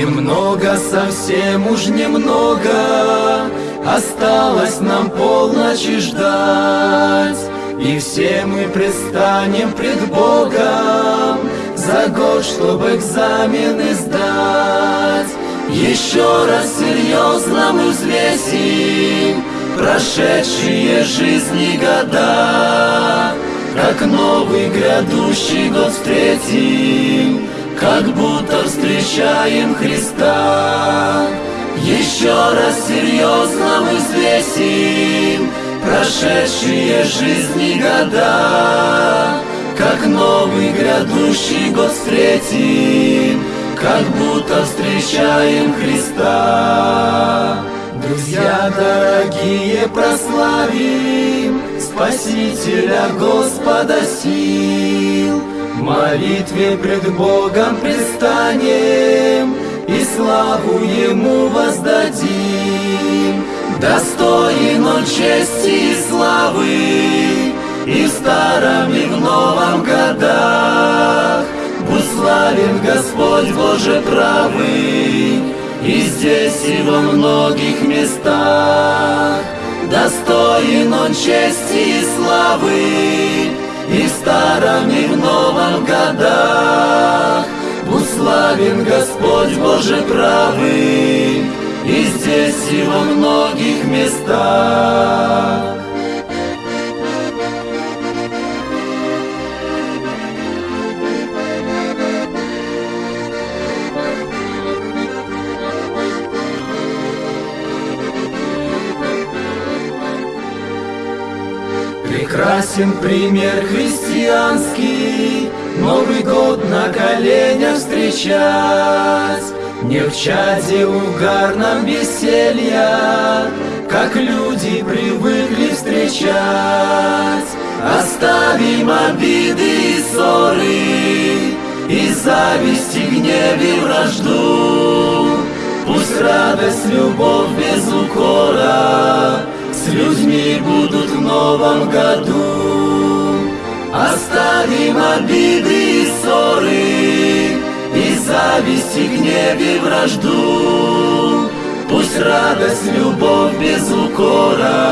Немного, совсем уж немного. Осталось нам полночи ждать. И все мы предстанем пред Богом За год, чтобы экзамены сдать. Еще раз серьезно мы взвесим Прошедшие жизни года. Как новый грядущий год встретим Как встречаем Христа. Еще раз серьезно мы взвесим Прошедшие жизни года. Как новый грядущий год встретим Как будто встречаем Христа. Друзья дорогие, прославим Спасителя Господа сил В молитве пред Богом предстанем и славу Ему воздадим. Достоин Он чести и славы, и в старом, и в новом годах. Будь славен Господь Боже правый, и здесь, и во многих местах. Достоин Он чести и славы, и старом, и в новом годах. Будь славен Господь Боже правый, И здесь, и во многих местах. Прекрасен пример христианский, Новый год на коленях встречать, Не в чаде угарном веселья, Как люди привыкли встречать. Оставим обиды и ссоры, И зависть, и гнев, и вражду. Пусть радость, любовь без укора С людьми будут в новом году. Оставим обиды и ссоры, И зависть, и гнев, и вражду. Пусть радость, любовь без укора